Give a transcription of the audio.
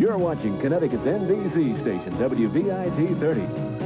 You're watching Connecticut's NBC station, WVIT 30.